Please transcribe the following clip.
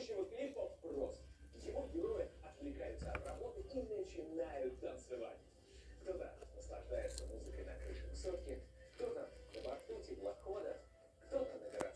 generation of people